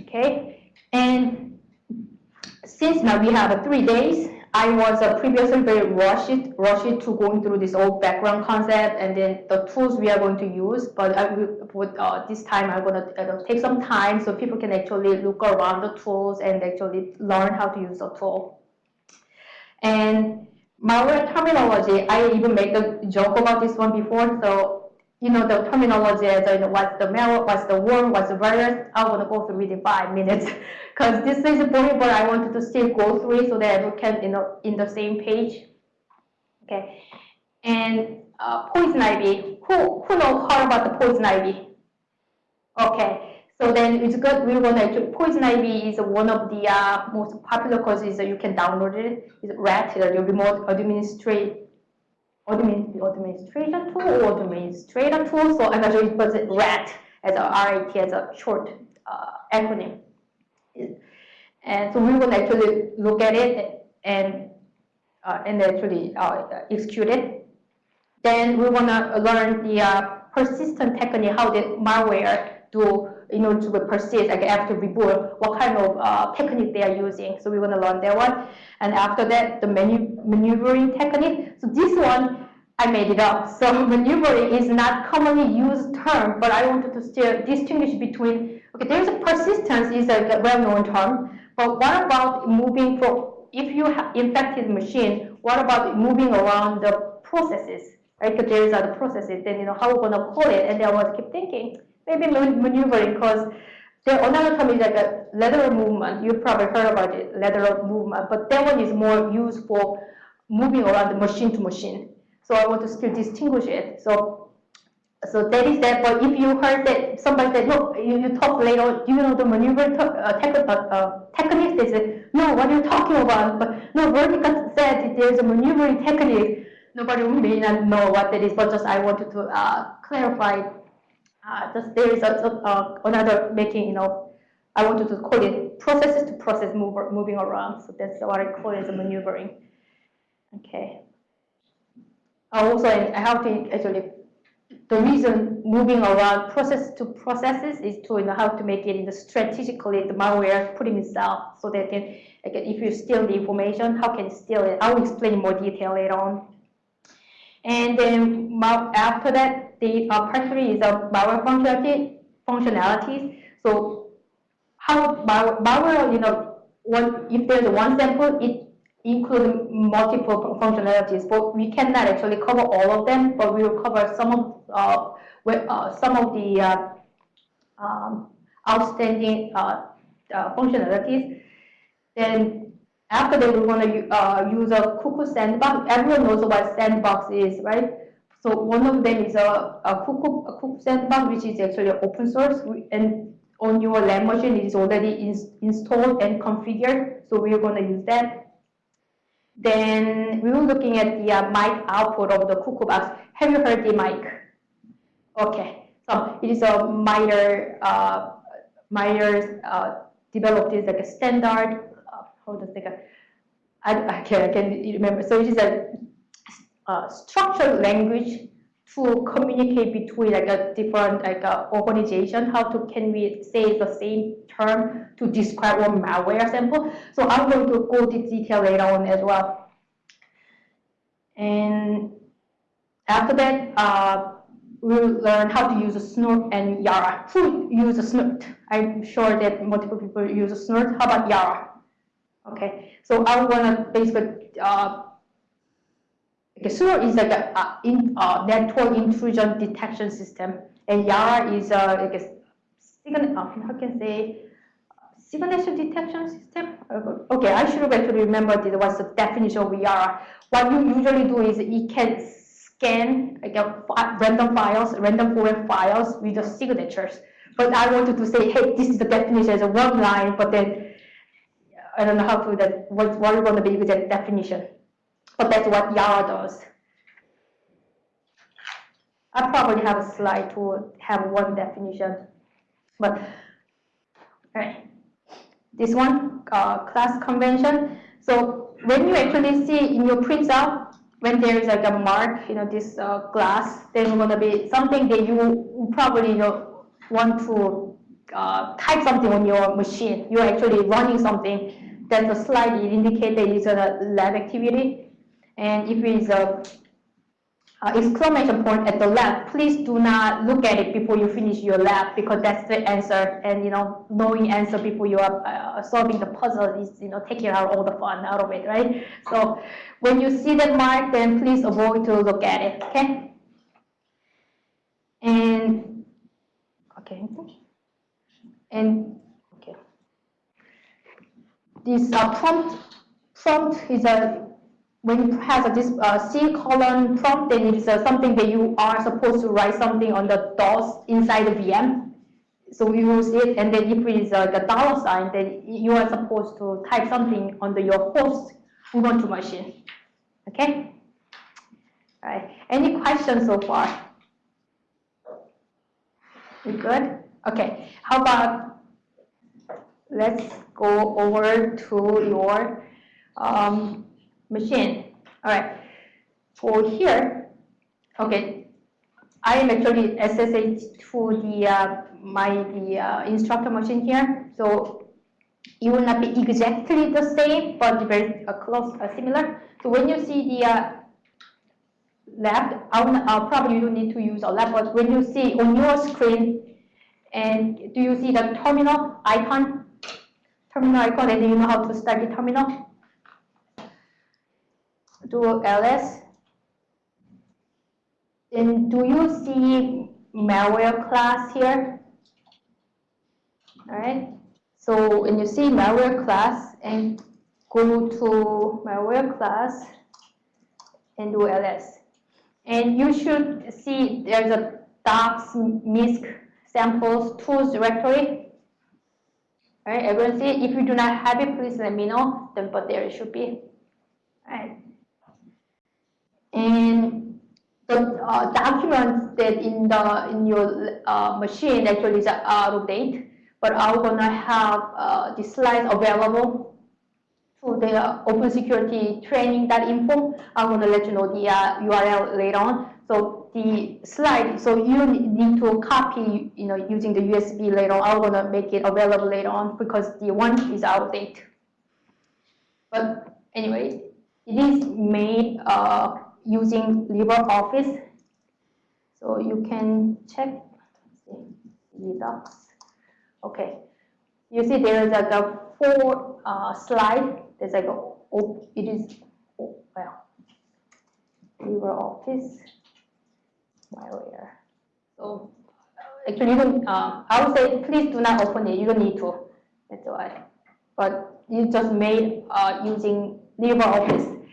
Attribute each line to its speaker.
Speaker 1: Okay, and since now we have three days, I was uh, previously very rushed, rushed to going through this old background concept and then the tools we are going to use. But I will, uh, this time I'm to uh, take some time so people can actually look around the tools and actually learn how to use the tool. And malware terminology, I even made a joke about this one before. So you know, the terminology as you know, what's the malware, what's the worm, what's the virus, I want to go through it in five minutes because this is important, but I wanted to still go through so that we can, you know, in the same page. Okay, and uh, poison ivy. Who who knows how about the poison ivy? Okay, so then it's good. We want to poison ivy is one of the uh, most popular courses that you can download it. It's RAT, the remote administrative administration tool or administrator tool. So I'm actually put RAT as a RAT as a short uh, acronym. And so we will actually look at it and uh, and actually uh, execute it. Then we want to learn the uh, persistent technique, how the malware do in order to persist like after reboot, what kind of uh, technique they are using. So we want to learn that one. And after that, the manu maneuvering technique. So this one, I made it up. So maneuvering is not commonly used term, but I wanted to still distinguish between, okay, there's a persistence is a well-known term, but what about moving from, if you have infected machine, what about moving around the processes? Right, because there is other processes, then you know how we're gonna call it, and then I was keep thinking, maybe maneuvering because there another term is like a lateral movement. You've probably heard about it, lateral movement, but that one is more used for moving around the machine to machine. So I want to still distinguish it. So so that is that. But if you heard that somebody said, look, you, you talk later, you know the maneuver uh, tech, uh, techniques? They said, no, what are you talking about? But no, Vertica said there's a maneuvering technique. Nobody may not know what that is, but just I wanted to uh, clarify uh, just there is a, uh, another making, you know, I wanted to call it processes to process move, moving around. So that's what I call it as maneuvering. Okay. Also, I have to actually, the reason moving around process to processes is to you know how to make it in the strategically the malware putting itself so that can, if you steal the information, how can you steal it? I will explain in more detail later on. And then after that, the uh, part three is a malware functionality, functionalities. So how malware, you know, one, if there's one sample, it includes multiple functionalities, but we cannot actually cover all of them, but we will cover some of uh, uh, some of the uh, um, outstanding uh, uh, functionalities. Then after that, we want to use a Cuckoo sandbox. Everyone knows what sandbox is, right? So one of them is a, a Cuckoo, a Cuckoo sandbox, which is actually open source, and on your lab machine it is already in, installed and configured. So we are going to use that. Then we were looking at the uh, MAEC output of the Cuckoo box. Have you heard the MAEC? Okay, so it is a MITRE, uh, MITRE uh, developed is like a standard hold on a second. I, I, can, I can remember. So it is a uh, structured language to communicate between like a different like a organization. How to can we say the same term to describe one malware sample? So I'm going to go into detail later on as well. And after that, uh, we'll learn how to use a snort and Yara. Who use a snort? I'm sure that multiple people use a snort. How about Yara? Okay, so i'm gonna basically, uh, okay, SURE is like a, a in, uh, network intrusion detection system, and YARA is a, like a sign, uh, how can I say, signature detection system. Okay, I should actually remembered it was the definition of YARA. What you usually do is it can scan like a random files, random foreign files with the signatures. But I wanted to say, hey, this is the definition as a one line, but then I don't know how to that what what is going to be with that definition, but that's what Yara does. I probably have a slide to have one definition, but right. This one, uh, class convention. So when you actually see in your printout, when there is like a mark, you know, this uh, glass, then to be something that you probably you know, want to uh, type something on your machine, you're actually running something, that's a slide it indicates that it's a lab activity. And if it's a uh, exclamation point at the lab, please do not look at it before you finish your lab because that's the answer. And you know, knowing answer before you are uh, solving the puzzle is you know taking out all the fun out of it, right? So when you see that mark, then please avoid to look at it. Okay. And okay, and okay, this uh, prompt prompt is a when it has this uh, C colon prompt, then it is uh, something that you are supposed to write something on the DOS inside the VM. So you use it, and then if it is uh, the dollar sign, then you are supposed to type something on the, your host Ubuntu machine. Okay? All right. Any questions so far? You good? Okay. How about let's go over to your um, machine. All right. For here, okay, I am actually SSH to the uh, my the uh, instructor machine here. So it will not be exactly the same, but very uh, close, uh, similar. So when you see the uh, left, uh, probably you don't need to use a left, but when you see on your screen, and do you see the terminal icon? Terminal icon, and you know how to start the terminal? Do ls. And do you see malware class here? All right. So when you see malware class and go to malware class and do ls. And you should see there's a docs misc samples tools directory. All right, everyone see? If you do not have it, please let me know. Then, but there it should be. All right. And the uh, documents that in the in your uh, machine actually is out of date, but I'm gonna have uh, the slides available to the open security training.info. I'm gonna let you know the URL uh, later on. So the slide, so you need to copy, you know, using the USB later on. I'm gonna make it available later on because the one is out of date. But anyway, it is made uh, using LibreOffice. So you can check, docs. Okay, you see there is like a four uh, slide. There's like a, oh, it is, oh, well, LibreOffice malware. So actually, you don't, uh, I would say please do not open it. You don't need to. That's why. But you just made uh, using LibreOffice